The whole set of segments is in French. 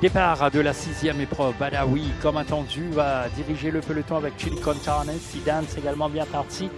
Départ de la sixième épreuve. Badawi, comme attendu, va diriger le peloton avec Chili Con Carne. Sidan, c'est également bien parti.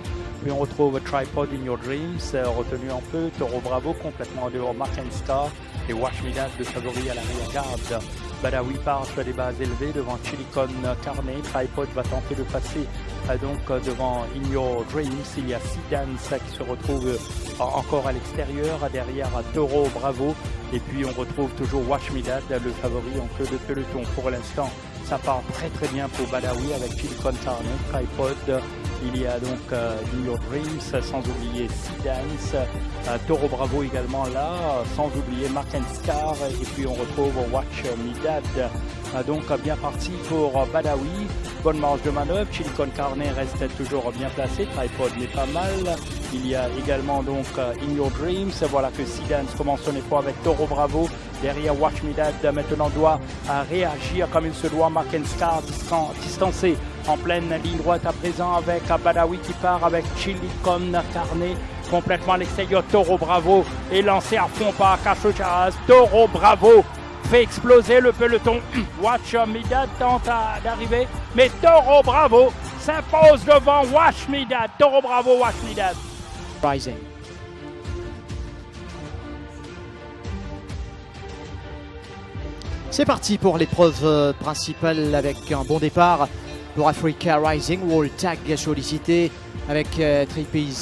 Puis on retrouve Tripod in Your Dreams, euh, retenu en peu. Toro Bravo, complètement en dehors. Mark and Star et Wash Me Dad de favori à l'arrière-garde. Badawi part sur des bases élevées devant Chilicon Carne. Tripod va tenter de passer euh, donc euh, devant In Your Dreams. Il y a Sidans qui se retrouve encore à l'extérieur. Derrière Toro Bravo. Et puis on retrouve toujours Wash Me Dad, le favori en queue de peloton. Pour l'instant, ça part très très bien pour Badawi avec Chilicon Carne, Tripod. Il y a donc euh, In Your Dreams, sans oublier Sea euh, Toro Bravo également là, sans oublier Mark and Scar, et puis on retrouve Watch Me Dad. Euh, donc bien parti pour Badawi, bonne marge de manœuvre, Chili Con Carne reste toujours bien placé, Tripod n'est pas mal. Il y a également donc In Your Dreams, voilà que Sea commence son effort avec Toro Bravo, derrière Watch Me Dad maintenant doit réagir comme il se doit, Mark and Scar distancé en pleine ligne droite à présent avec Badawi qui part avec Chili Con Carne complètement à l'extérieur. Toro Bravo est lancé à fond par Cacho Charas. Toro Bravo fait exploser le peloton. Watch Midad tente d'arriver, mais Toro Bravo s'impose devant Watch Midad. Toro Bravo, Watch Midad. Rising. C'est parti pour l'épreuve euh, principale avec un bon départ pour Africa Rising. Wall Tag sollicité avec euh,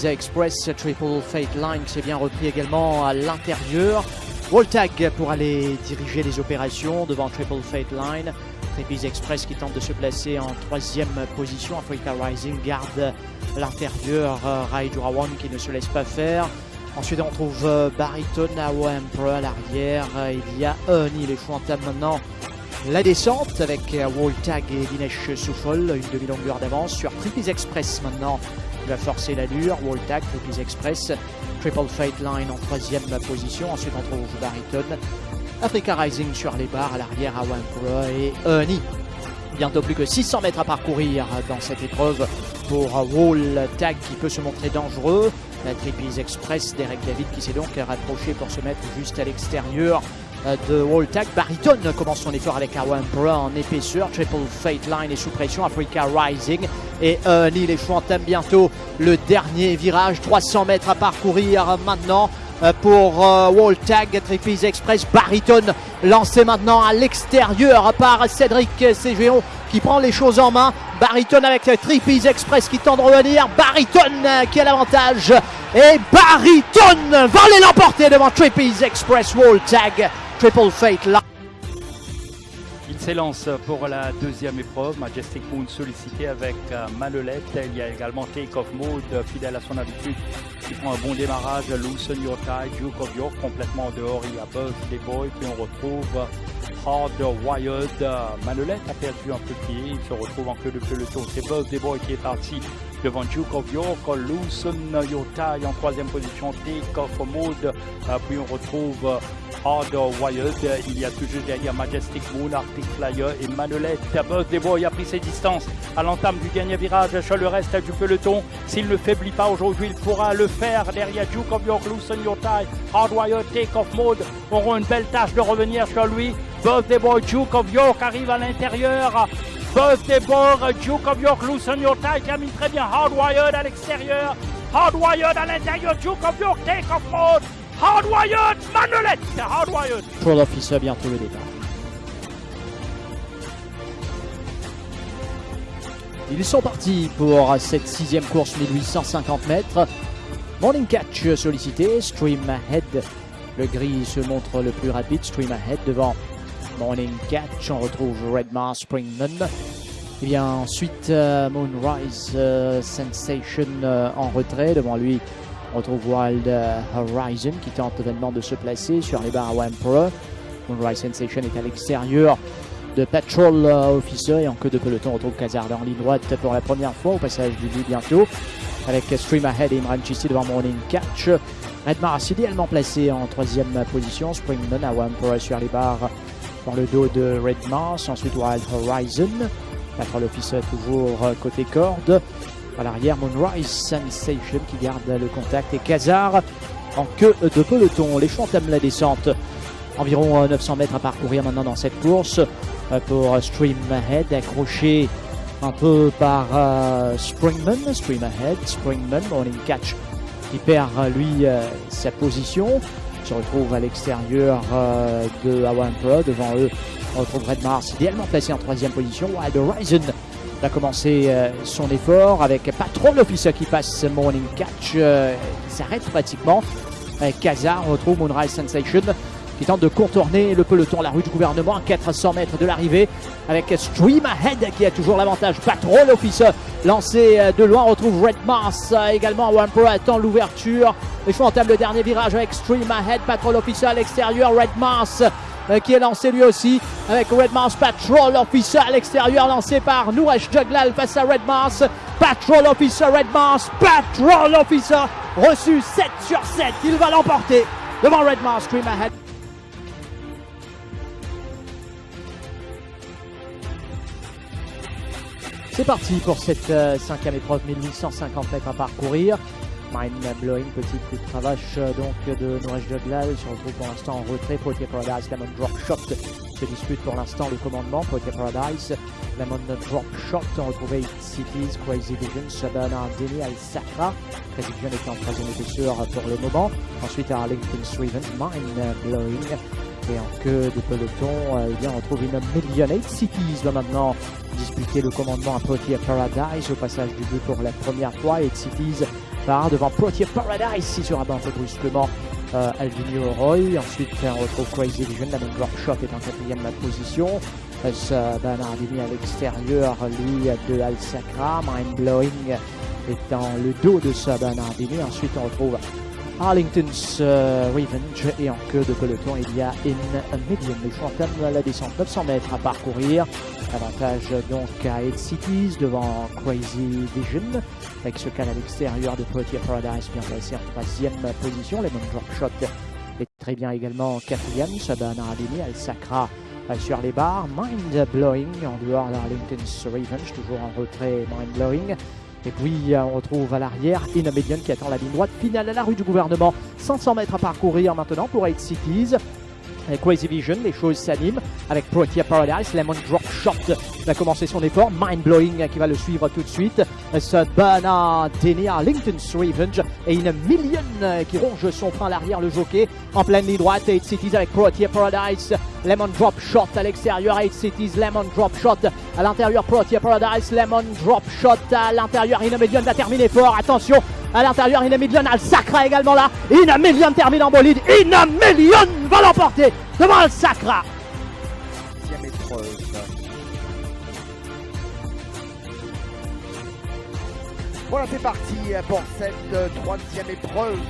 Express, Triple Fate Line qui s'est bien repris également à l'intérieur. Wall Tag pour aller diriger les opérations devant Triple Fate Line. Trapeze Express qui tente de se placer en troisième position. Africa Rising garde l'intérieur. Euh, Rai Jurawan qui ne se laisse pas faire. Ensuite, on trouve euh, Bariton à à l'arrière. Il y a Honey, les choix maintenant la descente avec euh, Tag et Dinesh Soufol, une demi-longueur d'avance sur Trippies Express maintenant. Il va forcer l'allure, Tag, Trippies Express, Triple Fate Line en troisième position. Ensuite on trouve Bariton, Africa Rising sur les barres à l'arrière à Wampro et Honey. Bientôt plus que 600 mètres à parcourir dans cette épreuve pour Wall Tag qui peut se montrer dangereux. La Trippies Express, Derek David qui s'est donc rapproché pour se mettre juste à l'extérieur de Walltag. Bariton commence son effort avec Awan Brown en épaisseur. Triple Fate Line est sous pression. Africa Rising. Et euh, Neil et bientôt le dernier virage. 300 mètres à parcourir maintenant pour euh, Walltag. Trippies Express. Bariton lancé maintenant à l'extérieur par Cédric Cégéon qui prend les choses en main. Bariton avec Trippies Express qui tend de revenir. Bariton qui a l'avantage. Et Bariton va aller l'emporter devant Trippies Express Wall Tag. Triple Fate là. S'élance pour la deuxième épreuve. Majestic Moon sollicité avec euh, Manolette. Il y a également Take Off Mode, fidèle à son habitude, qui prend un bon démarrage. Loosen Your Tie, Duke of York complètement dehors. Il y a Buzz Des Boys. Puis on retrouve Hard Wired. Manolette a perdu un peu pied. Il se retrouve en queue de peloton. C'est Buzz Des qui est parti devant Duke of York. Your Tie en troisième position. Take Off Mode. Puis on retrouve Hard Wired. Il y a toujours derrière Majestic Moon, Arctic Flyer et Manolette. Buzz des a pris ses distances à l'entame du dernier virage sur le reste du peloton. S'il ne faiblit pas aujourd'hui, il pourra le faire derrière Duke of York, Your Tie, Hard Wired, Take Off Mode auront une belle tâche de revenir sur lui. Buzz des Boys, Duke of York arrive à l'intérieur. Buzz des Boys, Duke of York, Loosen Your Tie termine très bien. Hard Wired à l'extérieur. Hard Wired à l'intérieur. Duke of York, Take Off Mode. Hardwired Manolette Hardwired Pour l'officer, bientôt le départ. Ils sont partis pour cette sixième course 1850 mètres. Morning Catch sollicité, Stream Ahead. Le gris se montre le plus rapide, Stream Ahead devant Morning Catch. On retrouve Redmar Springman. Et bien ensuite euh, Moonrise euh, Sensation euh, en retrait. Devant lui on retrouve Wild Horizon qui tente événement de se placer sur les barres à Emperor. Moonrise Sensation est à l'extérieur de Patrol Officer et en queue de peloton on retrouve Kazard en ligne droite pour la première fois au passage du but bientôt avec Stream Ahead et Imran Chisti devant Morning Catch. Red Mars idéalement placé en troisième position. Springman à Emperor sur les barres dans le dos de Red Mars. Ensuite Wild Horizon. Patrol Officer toujours côté corde. À l'arrière, Moonrise Sensation qui garde le contact et Kazar en queue de peloton. Les champs entament la descente. Environ 900 mètres à parcourir maintenant dans cette course. Pour Stream Ahead, accroché un peu par Springman, Stream Ahead, Springman, Morning Catch qui perd lui sa position, se retrouve à l'extérieur de Awan Pro, devant eux on retrouve Red Mars idéalement placé en troisième position, Wild Horizon va commencer son effort avec Patrol Officer qui passe Morning Catch, qui s'arrête pratiquement. Kaza, on retrouve Moonrise Sensation qui tente de contourner le peloton, la rue du gouvernement à 400 mètres de l'arrivée avec Stream Ahead qui a toujours l'avantage. Patrol Officer lancé de loin, on retrouve Red Mars également. One Pro attend l'ouverture. Les choix entament le dernier virage avec Stream Ahead, Patrol Officer à l'extérieur, Red Mars qui est lancé lui aussi avec Red Mars Patrol Officer à l'extérieur lancé par Nouresh Juglal face à Red Mars. Patrol Officer Red Mars Patrol Officer reçu 7 sur 7 il va l'emporter devant Red Mars Stream Ahead. C'est parti pour cette euh, cinquième épreuve, 1850 mètres à parcourir. Mind blowing, petit coup de cravache donc de Nouraj Juglal se retrouve pour l'instant en retrait. Poitiers Paradise, Lemon Drop Shot se dispute pour l'instant le commandement. Poitiers Paradise, Lemon Drop Shot, on retrouve 8 Cities, Crazy Vision, Sabana Demi, Al Sacra. Crazy Vision est en troisième épaisseur pour le moment. Ensuite Arlington Sweven, Mind blowing. Et en queue de peloton, euh, eh bien, on retrouve une Million 8 Cities va maintenant disputer le commandement à Poitiers Paradise. Au passage du but pour la première fois, 8 Cities devant Poitiers Paradise. Se rabat un peu brusquement euh, Alvinio Roy. Ensuite, on retrouve Crazy Vision. La même Shot est en quatrième position. Euh, Bernardini à l'extérieur, lui, de Al Sacra. Mind Blowing est dans le dos de ce Bernardini. Ensuite, on retrouve Arlington's euh, Revenge et en queue de peloton il y a In Medium. Les choix entament la descente 900 mètres à parcourir. Avantage donc à 8 Cities devant Crazy Vision avec ce cal à l'extérieur de Poitiers Paradise bien placé en troisième position. Les Drop Shot est très bien également en quatrième. Sabana Ademi, Al Sacra sur les barres. Mind Blowing en dehors d'Arlington's Revenge, toujours en retrait Mind Blowing. Et puis on retrouve à l'arrière Inamedian qui attend la ligne droite finale à la rue du gouvernement. 500 mètres à parcourir maintenant pour 8 Cities. Avec Crazy Vision, les choses s'animent avec Protea Paradise. Lemon Drop Shot va commencer son effort. Mind Blowing qui va le suivre tout de suite. Sabana Denny Arlington's Revenge et une Million qui ronge son frein à l'arrière, le jockey. En pleine ligne droite, 8 Cities avec Protea Paradise. Lemon Drop Shot à l'extérieur, 8 Cities, Lemon Drop Shot à l'intérieur, Protea Paradise, Lemon Drop Shot à l'intérieur, Inamedion va terminer fort, attention, à l'intérieur, Inamedion Al Sacra également là, Inamedion termine en bolide, Inamedion va l'emporter devant Al Sacra. Voilà, c'est parti pour cette troisième épreuve.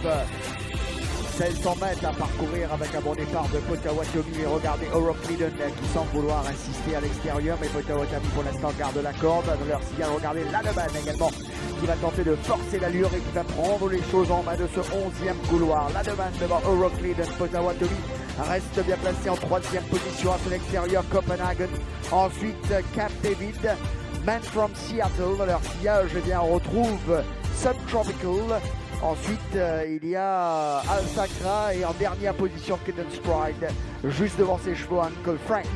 1600 mètres à parcourir avec un bon départ de Potawatomi et regardez Euroclidon qui semble vouloir insister à l'extérieur. Mais Potawatomi pour l'instant garde la corde. Dans leur signal regardez Lademan également qui va tenter de forcer l'allure et qui va prendre les choses en main de ce 11e couloir. Lademan devant Euroclidon Potawatomi reste bien placé en troisième position à l'extérieur. Copenhagen. Ensuite Cap David Man from Seattle. Leur sillage eh bien on retrouve Subtropical Ensuite, euh, il y a Al Sacra et en dernière position Cadence Pride, juste devant ses chevaux Uncle Frank.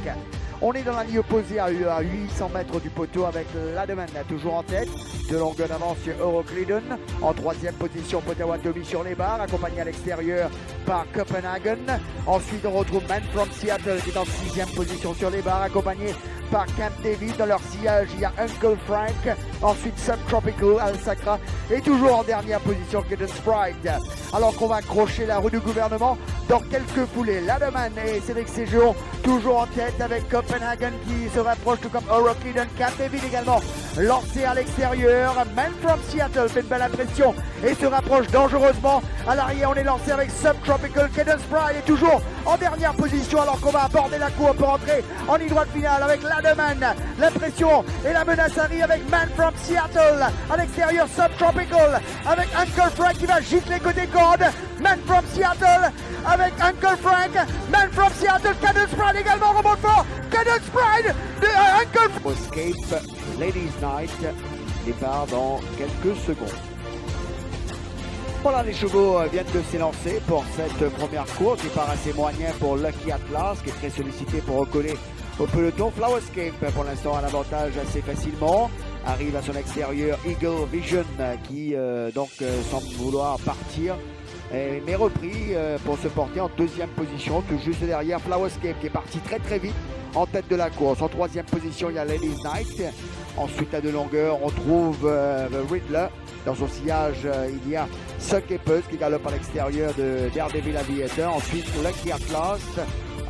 On est dans la ligne opposée à 800 mètres du poteau avec Lademan toujours en tête. De longueur d'avance sur Euroclidon. En troisième position, Potawatomi sur les barres, accompagné à l'extérieur par Copenhagen. Ensuite, on retrouve Man from Seattle qui est en sixième position sur les barres, accompagné par Camp David. Dans leur sillage, il y a Uncle Frank. Ensuite, Subtropical, Al Sacra. Et toujours en dernière position, Cadence Pride. Alors qu'on va accrocher la rue du gouvernement dans quelques foulées. Lademan et Cédric Séjour toujours en tête avec Copenhagen qui se rapproche tout comme Euroclidon. Camp David également lancé à l'extérieur. Man from Seattle fait une belle impression et se rapproche dangereusement. À l'arrière, on est lancé avec Subtropical. Cadence Pride est toujours en dernière position alors qu'on va aborder la cour pour entrer en ligne droite finale avec Lademan. L'impression et la menace arrive avec Man from Seattle. À l'extérieur, Subtropical avec Uncle Frank qui va gicler côté corde. Man from Seattle avec Uncle Frank. Man from Seattle. Cadence Pride également remonte fort. Cadence Pride de euh, Uncle Frank. Ladies Night. Départ dans quelques secondes. Voilà, les chevaux euh, viennent de s'élancer pour cette première course. Il part assez moyen pour Lucky Atlas, qui est très sollicité pour recoller au peloton. Flowerscape, pour l'instant, a l'avantage assez facilement. Arrive à son extérieur Eagle Vision, qui euh, donc euh, semble vouloir partir. mais repris pour se porter en deuxième position, tout juste derrière Flowerscape, qui est parti très très vite en tête de la course. En troisième position, il y a Ladies Night. Ensuite, à de longueur, on trouve euh, Riddler. Dans son sillage, euh, il y a Suck qui galope à l'extérieur de Daredevil Aviator. Ensuite, Lucky Atlas.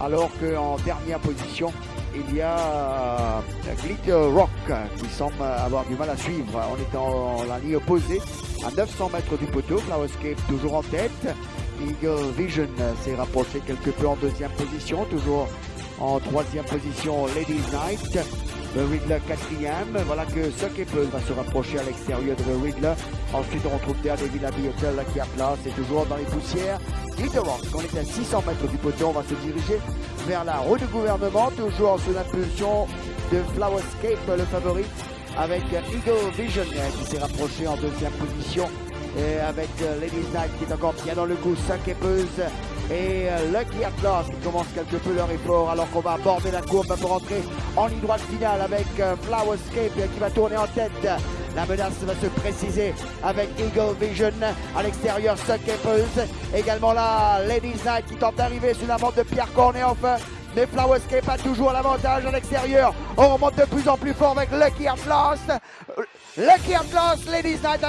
Alors qu'en dernière position, il y a euh, Glitter Rock qui semble avoir du mal à suivre. On est en la ligne opposée à 900 mètres du poteau. Flowerscape toujours en tête. Eagle Vision s'est rapproché quelque peu en deuxième position, toujours en troisième position, Ladies Night. The Riddler quatrième. Voilà que Suckable va se rapprocher à l'extérieur de The Riddler. Ensuite, on retrouve Daredevil Abigail qui a place et toujours dans les poussières. Rock, on est à 600 mètres du poteau, on va se diriger vers la roue de gouvernement, toujours sous l'impulsion de Flowerscape, le favori, avec Eagle Vision qui s'est rapproché en deuxième position. Et avec Ladies Night qui est encore bien dans le coup, Suckable et euh, Lucky Atlas qui commence quelque peu leur effort alors qu'on va aborder la courbe pour entrer en ligne droite finale avec euh, Flowerscape qui va tourner en tête. La menace va se préciser avec Eagle Vision à l'extérieur, Suckapers. Également là, Ladies Night qui tente d'arriver sous la montre de Pierre enfin Mais Flowerscape a toujours l'avantage à l'extérieur. On remonte de plus en plus fort avec Lucky Atlas. Lucky Atlas, Ladies Night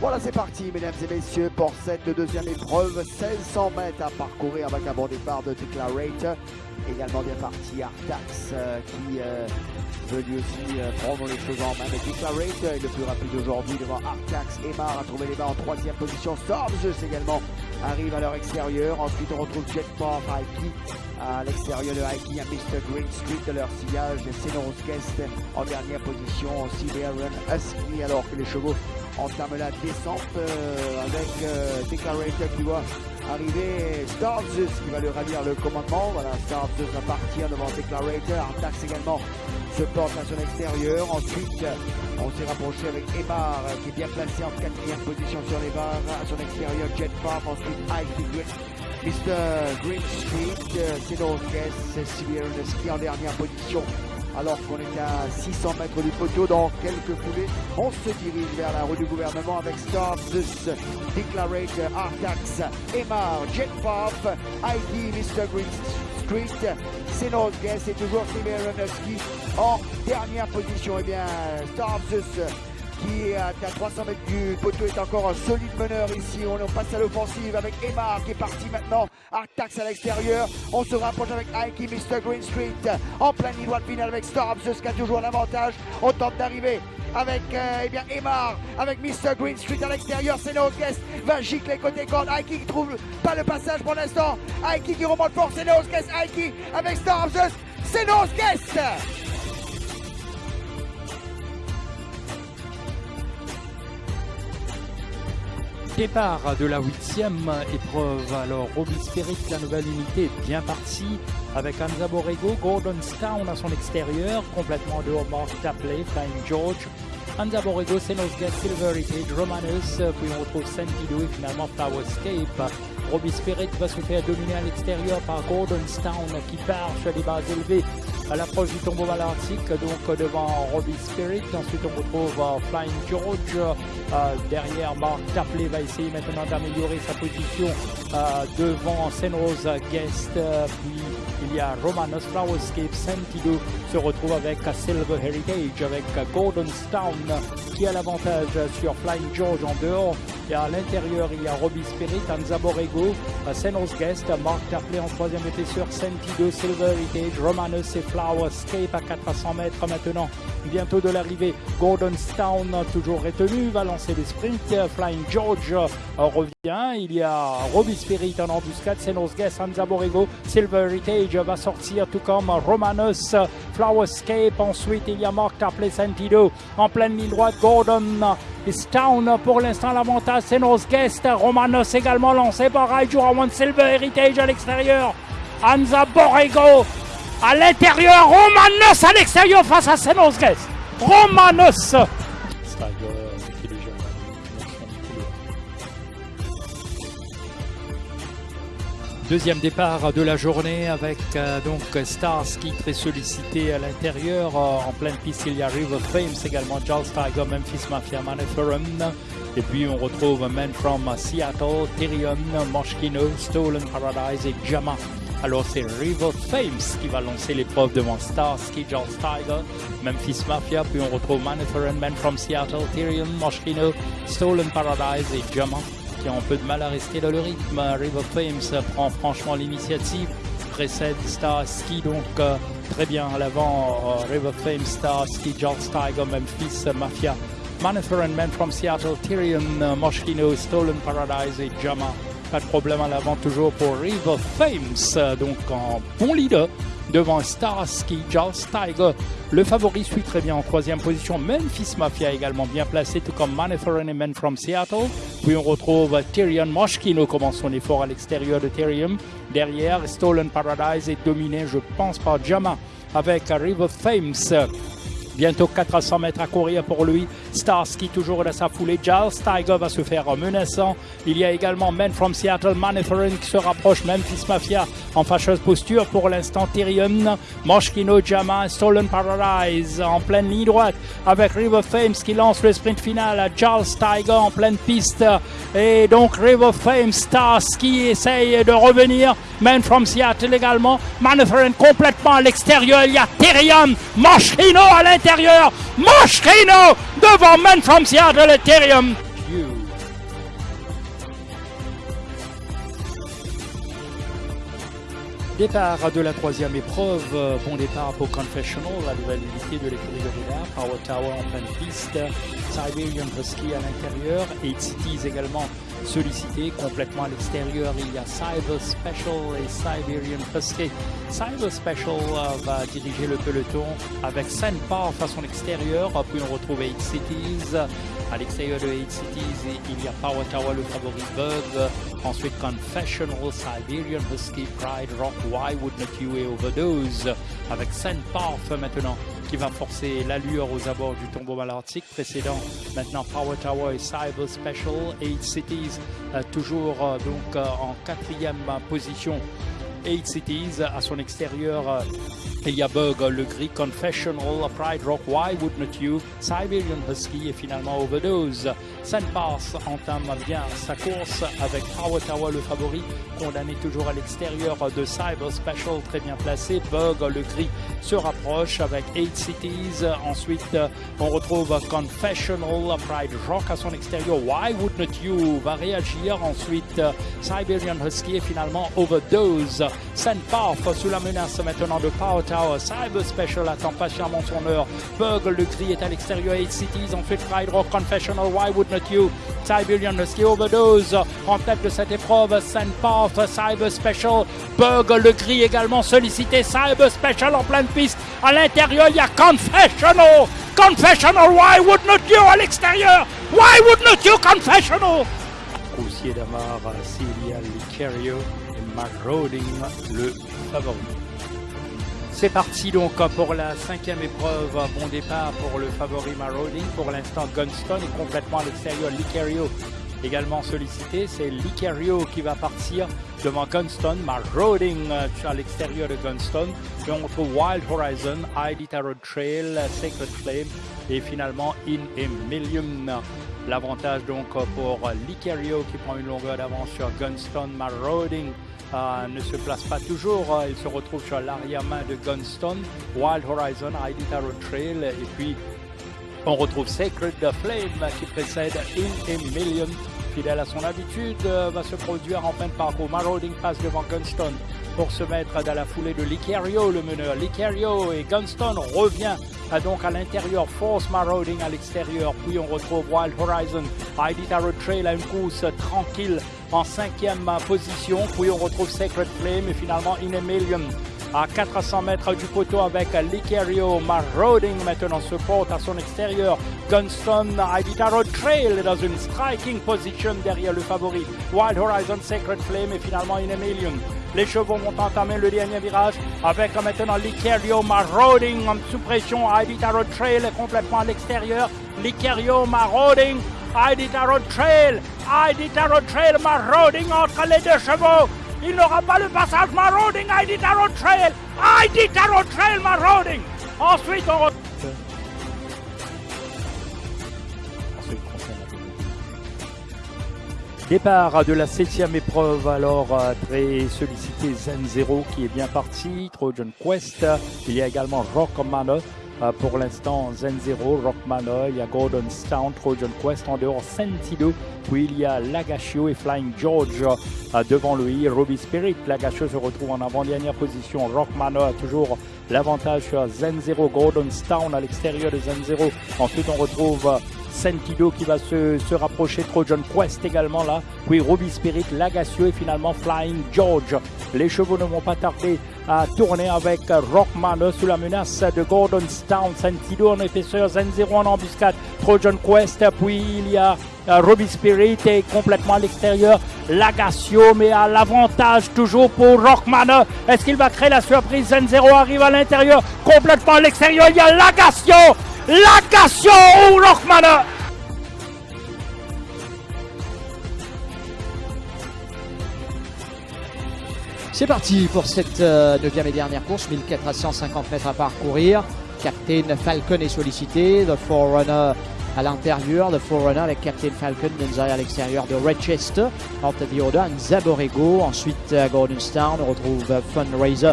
Voilà, c'est parti, mesdames et messieurs, pour cette deuxième épreuve. 1600 mètres à parcourir avec un bon départ de Declarate. Également bien parti Artax euh, qui euh, veut aussi euh, prendre les choses en main. Mais est le plus rapide aujourd'hui devant Artax. Emar a trouvé les mains en troisième position. Stormzus également arrive à leur extérieur. Ensuite, on retrouve Jetpop, Aiki à l'extérieur de Aiki, à Mr. Green Street de leur sillage. Senos Guest en dernière position. Siberian Husky alors que les chevaux entame la descente euh, avec euh, Declarator qui doit arriver. Starzus qui va lui ravir le commandement. Voilà, Starzus va partir devant Declarator. Artax également se porte à son extérieur. Ensuite, on s'est rapproché avec Emar qui est bien placé en quatrième position sur les barres. À son extérieur, Jet Pop. Ensuite, Ike Mr. Green Street, euh, Cedro Guest, Siberian Ski en dernière position alors qu'on est à 600 mètres du poteau dans quelques foulées. On se dirige vers la rue du gouvernement avec Starzus, Declarate, Artax, Emar, Jetpop, ID, Mr. Green Street, Senos Guest et toujours Simeronoski en dernière position. Eh bien, Starzus qui est à 300 mètres du poteau est encore un solide meneur ici. On passe à l'offensive avec Emma qui est parti maintenant. Artax à l'extérieur. On se rapproche avec Aiki, Mr. Green Street en plein ligne droite finale avec Storm. qui a toujours l'avantage. On tente d'arriver avec euh, eh bien Emar, avec Mr. Green Street à l'extérieur. C'est Guest va gicler côté corde. Aiki qui trouve pas le passage pour l'instant. Aiki qui remonte fort. C'est Guest. Aiki avec Storm. C'est Guest. Départ de la huitième épreuve. Alors, Robbie Spirit, la nouvelle unité, bien partie avec Anza Borrego, Gordonstown à son extérieur, complètement dehors Mark Tapley, Flying George, Anza Borrego, Senosgat, Silver Heritage, Romanus, puis on retrouve Sentido et finalement Flowerscape. Robbie Spirit va se faire dominer à l'extérieur par Gordonstown qui part sur les bases élevées à l'approche du tombeau malartique, donc devant Robbie Spirit. Ensuite, on retrouve euh, Flying George. Euh, derrière, Mark Tapley va essayer maintenant d'améliorer sa position euh, devant Senrose Guest. puis il y a Romanos Flowerscape Sentido se retrouve avec Silver Heritage, avec Gordon Stone qui a l'avantage sur Flying George en dehors. Et à l'intérieur, il y a Robbie Spirit, Anza Borrego, Senos Guest, Mark Tapley en troisième épaisseur, Sentido, Silver Heritage, Romanus et Flowerscape à 400 mètres maintenant. Bientôt de l'arrivée, Gordon Stone toujours retenu, va lancer les sprints. Flying George revient. Il y a Robbie Spirit en embuscade, Senos Guest, Anza Borrego, Silver Heritage va sortir tout comme Romanus, Flowerscape. Ensuite, il y a Mark Tapley, Sentido en pleine ligne droite, Gordon Stone pour l'instant l'avantage, c'est nos guests. Romanos également lancé par Raijura One Silver Heritage à l'extérieur. Anza Borrego à l'intérieur. Romanos à l'extérieur face à Senos. Romanos. Deuxième départ de la journée avec euh, donc Starsky très sollicité à l'intérieur. Euh, en pleine piste, il y a River également, Charles Tiger, Memphis Mafia, Maniferum. Et puis on retrouve Man from Seattle, Tyrion, Moschino, Stolen Paradise et Jama. Alors c'est River Flames qui va lancer l'épreuve devant Starsky, Charles Tiger, Memphis Mafia. Puis on retrouve Maniferum, Man from Seattle, Tyrion, Moschino, Stolen Paradise et Jama qui a un peu de mal à rester dans le rythme. River Flames prend franchement l'initiative, précède Star Ski donc euh, très bien à l'avant. Euh, River Flames, Star Ski, George Tiger, Memphis, Mafia, Manifer and Men from Seattle, Tyrion, euh, Moschino, Stolen Paradise et Jama. Pas de problème à l'avant toujours pour River Flames, donc en bon leader devant Starsky, Charles Tiger. Le favori suit très bien en troisième position. Memphis Mafia également bien placé, tout comme Maniforeign et Men from Seattle. Puis on retrouve Tyrion Moschino commence son effort à l'extérieur de Tyrion. Derrière, Stolen Paradise est dominé, je pense, par Jama avec River Fames. Bientôt 400 mètres à courir pour lui. Starsky toujours dans sa foulée. Giles Tiger va se faire menaçant. Il y a également Men from Seattle, Maniforeign qui se rapproche. Memphis Mafia en fâcheuse posture pour l'instant. Tyrion, Moschino, Jama, Stolen Paradise en pleine ligne droite avec River Fames qui lance le sprint final. Giles Tiger en pleine piste. Et donc River Fames, Starsky essaye de revenir. Men from Seattle également. Maniforeign complètement à l'extérieur. Il y a Tyrion, Moschino à l'intérieur. Moschino devant Men from Seattle Ethereum. Départ de la troisième épreuve, bon départ pour Confessional, la nouvelle unité de l'écurie de Power Tower en pleine piste, Siberian Husky à l'intérieur, 8 Cities également sollicité complètement à l'extérieur. Il y a Cyber Special et Siberian Husky. Cyber Special euh, va diriger le peloton avec Sandpark à son extérieur. Puis on retrouve 8 Cities. De 8 Cities, il y a Power Tower, le favori. Ensuite, Confessional, Siberian Husky, Pride Rock, Why Wouldn't You et Overdose? Avec Sandpark maintenant qui va forcer l'allure aux abords du tombeau malartique précédent. Maintenant Power Tower et Cyber Special, 8 Cities euh, toujours euh, donc euh, en quatrième position 8 Cities à son extérieur. Il y a Bug, le gris, Confessional, Pride Rock, Why Wouldn't You, Siberian Husky et finalement Overdose. Pass entame bien sa course avec Power le favori, condamné toujours à l'extérieur de Cyber Special, très bien placé. Bug, le gris, se rapproche avec 8 Cities. Ensuite, on retrouve Confessional, Pride Rock à son extérieur. Why Wouldn't You? Va réagir. Ensuite, Siberian Husky et finalement Overdose. Pass sous la menace maintenant de Power Cyber Special attend patiemment son heure. Bug, le gris est à l'extérieur. 8 Cities. Ensuite, Pride Rock, Confessional, Why Wouldn't You. Siberian Husky Overdose en tête de cette épreuve. Path, Cyber Special. Bug, le gris également sollicité. Cyber Special en pleine piste. À l'intérieur, il y a Confessional. Confessional, why wouldn't you à l'extérieur? Why wouldn't you Confessional? Roussier d'Amar, Celia Licario et Mark Roding, le favori. C'est parti donc pour la cinquième épreuve. Bon départ pour le favori Marauding. Pour l'instant, Gunstone est complètement à l'extérieur. Licario également sollicité. C'est Licario qui va partir devant Gunstone. Marauding euh, à l'extérieur de Gunstone. Et on Wild Horizon, ID Tarot Trail, Sacred Flame et finalement In a Million. L'avantage donc pour Licario qui prend une longueur d'avance sur Gunstone. Marauding euh, ne se place pas toujours. Euh, il se retrouve sur l'arrière-main de Gunstone, Wild Horizon, ID Tarot Trail. Et puis, on retrouve Sacred Flame qui précède In a Million. Fidèle à son habitude, euh, va se produire en fin de parcours. Marauding passe devant Gunstone pour se mettre dans la foulée de Licario, le meneur. Licario et Gunstone revient donc à l'intérieur, Force Marauding à l'extérieur. Puis on retrouve Wild Horizon, Tarot Trail à une course tranquille en cinquième position. Puis on retrouve Sacred Flame et finalement In a Million à 400 mètres du poteau avec Licario Marauding maintenant se porte à son extérieur. Gunston Iditarod Trail dans une striking position derrière le favori. Wild Horizon Sacred Flame et finalement In a Million. Les chevaux vont entamer le dernier virage avec maintenant Licario Marauding en sous pression. Iditarod Trail est complètement à l'extérieur. Licario Marauding. Iditarod Trail. Iditarod Trail Marauding entre les deux chevaux. Il n'aura pas le passage marauding, ID Tarot Trail, ID Tarot Trail marauding. Ensuite, on Départ de la septième épreuve, alors euh, très sollicité Zen Zero qui est bien parti, Trojan Quest, il y a également Rock Manor pour l'instant, Zen Zero, Rockmana, il y a Golden Town, Trojan Quest en dehors, Sentido, puis il y a Lagashio et Flying George euh, devant lui, Ruby Spirit. Lagashio se retrouve en avant-dernière position. Rockmana a toujours l'avantage sur Zen Zero, Golden Town à l'extérieur de Zen Zero. Ensuite, on retrouve euh, Sentido qui va se, rapprocher, Trojan Quest également là, puis Ruby Spirit, Lagacio et finalement Flying George. Les chevaux ne vont pas tarder à tourner avec Rockman sous la menace de Gordon Town, Sentido en épaisseur, Zen0 en embuscade, Trojan Quest, puis il y a euh, Ruby Spirit est complètement à l'extérieur. Lagacio, mais à l'avantage toujours pour Rockman. Est-ce qu'il va créer la surprise? Zen0 arrive à l'intérieur, complètement à l'extérieur. Il y a Lagacio Lagacio ou C'est parti pour cette euh, neuvième et dernière course, 1450 mètres à parcourir. Captain Falcon est sollicité, The Forerunner à l'intérieur, The Forerunner avec Captain Falcon, Denzai à l'extérieur de Redchester, entre Dioda, Zaborego, ensuite à Gordonstown, on retrouve Fundraiser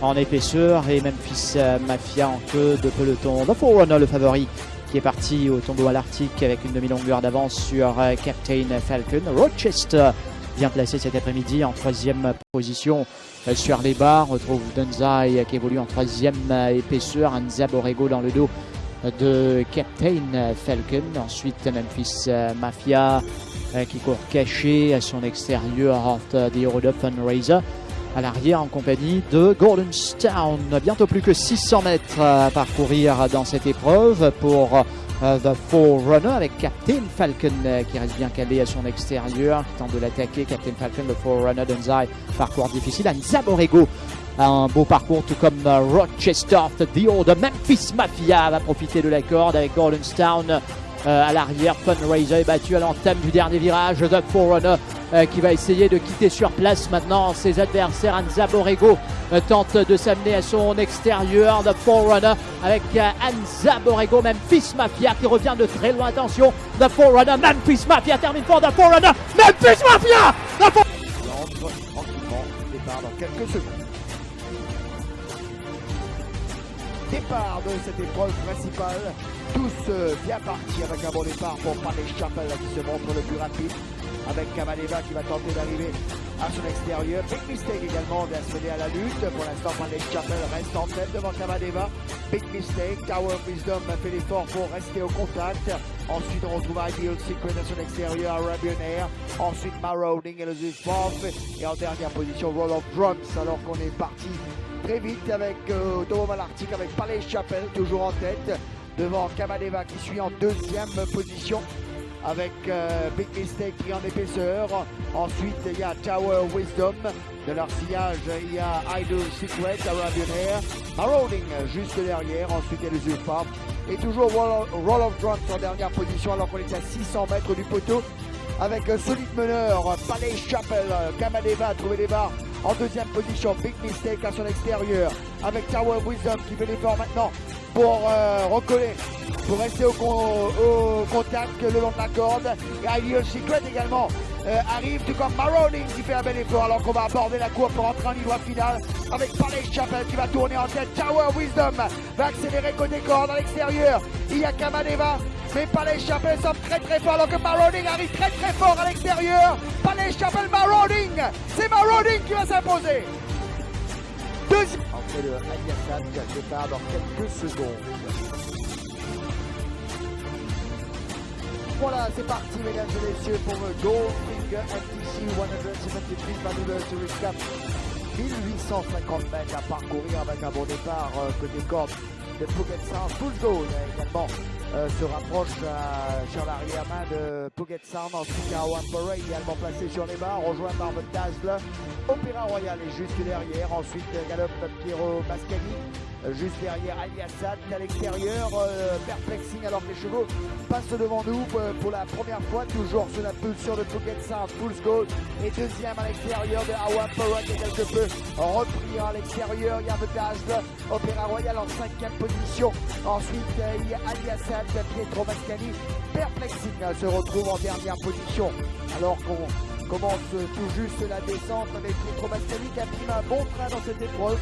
en épaisseur et Memphis euh, Mafia en queue de peloton. The Forerunner, le favori, qui est parti au tombeau à l'Arctique avec une demi-longueur d'avance sur euh, Captain Falcon. Rochester bien placé cet après-midi en troisième position euh, sur les barres. On retrouve Dunzai qui évolue en troisième épaisseur. Anza Borrego dans le dos de Captain Falcon. Ensuite Memphis Mafia qui court caché à son extérieur des Europe Fundraiser à l'arrière en compagnie de Goldenstown. Bientôt plus que 600 mètres à parcourir dans cette épreuve pour euh, The Forerunner avec Captain Falcon euh, qui reste bien calé à son extérieur, qui tente de l'attaquer. Captain Falcon, The Forerunner, Dunzai, parcours difficile. Anza Borrego, un beau parcours, tout comme euh, Rochester, The Old Memphis Mafia va profiter de la corde avec Goldenstown à l'arrière. Funraiser est battu à l'entame du dernier virage. The Forerunner euh, qui va essayer de quitter sur place maintenant ses adversaires. Anza Borrego euh, tente de s'amener à son extérieur. The Forerunner avec euh, Anza Borrego, Memphis Mafia qui revient de très loin. Attention, The Forerunner, Memphis Mafia termine pour The Forerunner, Memphis Mafia the For dans quelques secondes. Départ de cette épreuve principale, tous bien partis avec un bon départ pour Palais Chapel qui se montre le plus rapide avec Kamaleva qui va tenter d'arriver à son extérieur. Big mistake également d'accéder à la lutte. Pour l'instant, Panay Chapel reste en tête devant Kamaleva. Big mistake. Tower of Wisdom fait l'effort pour rester au contact. Ensuite, on retrouve Ideal Secret à son extérieur, Arabian Air. Ensuite, Marauding et le Zufov. Et en dernière position, Roll of Drums, alors qu'on est parti très vite avec euh, Tomo Malartic, avec Palais Chapel toujours en tête. Devant Kamaleva qui suit en deuxième position avec euh, Big Mistake pris en épaisseur. Ensuite, il y a Tower Wisdom. De leur sillage, il y a Idol Secret, Arabian Air. Marauding juste derrière. Ensuite, il y a le Zulfa. Et toujours Roll of Drums en dernière position alors qu'on est à 600 mètres du poteau. Avec un solide meneur, Palais Chapel, Kamadeva a trouvé les barres en deuxième position. Big Mistake à son extérieur. Avec Tower Wisdom qui fait l'effort maintenant pour euh, recoller, pour rester au, contact le long de la corde. Ideal Secret également euh, arrive, tout comme Maroning qui fait un bel effort alors qu'on va aborder la courbe pour entrer en ligne finale avec Palais Chapel qui va tourner en tête. Tower Wisdom va accélérer côté corde à l'extérieur. Il y a Kamadeva mais Palais Chapel semble très très fort alors que Marauding arrive très très fort à l'extérieur. Palais Chapel Marauding, c'est Marauding qui va s'imposer. Deuxième. Entrée de Aliassad qui départ dans quelques secondes. Voilà, c'est parti mesdames et messieurs pour le Goldfinger MTC 173 Anniversary Cup 1850 mètres à parcourir avec un bon départ euh, côté corde de Pogacar. Full Goal également euh, se rapproche euh, sur l'arrière-main de Pogacar. Ensuite, Awan Borough également placé sur les barres, rejoint par Dazzle. Opéra Royal est juste derrière. Ensuite, galope Piero Mascani. Euh, juste derrière Ali Assad à l'extérieur, perplexing alors que les chevaux passent devant nous pour la première fois, toujours sous la pulsion de Pogacar, full goal et deuxième à l'extérieur de Awan Borough qui est quelque peu repris à l'extérieur, il y a Dazzle, Opéra Royal en cinquième position. Ensuite, il y a Ali Assad Pietro Mascani. Perplexing se retrouve en dernière position alors qu'on commence tout juste la descente avec Pietro Mascani qui a pris un bon train dans cette épreuve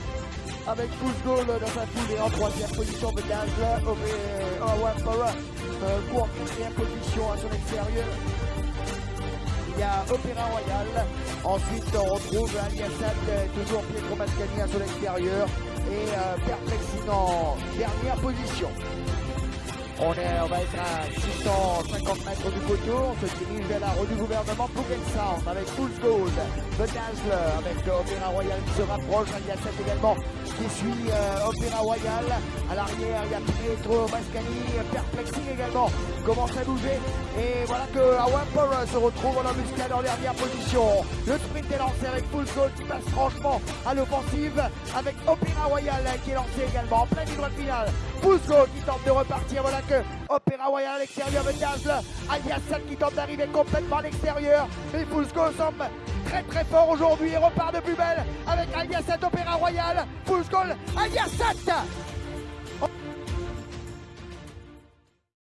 avec full goal dans sa foule et en troisième position de Dazzler, Owen Borough euh, en quatrième position à son extérieur. Il y a Opéra Royal. Ensuite, on retrouve Ali Assad, toujours Pietro Mascani à son extérieur. Et euh, en dernière position. On, est, on va être à 650 mètres du poteau. On se dirige vers la rue du gouvernement Puget Sound avec Full Gold, The Dazzler avec Opéra Royal qui se rapproche. Il y a 7 également qui suit euh, Opéra Royal. À l'arrière, il y a Pietro Mascani, Perplexing également commence à bouger. Et voilà que Awamper se retrouve en embuscade en dernière position. Le sprint est lancé avec Full qui passe franchement à l'offensive avec Opéra Royal qui est lancé également en pleine ligne finale. Full qui tente de repartir. Voilà que Opéra Royal à l'extérieur de Dazzle. Aliassad qui tente d'arriver complètement à l'extérieur. Mais Fusco semble très très fort aujourd'hui et repart de plus belle avec Aliassad Opéra Royal. Fusco, Aliassad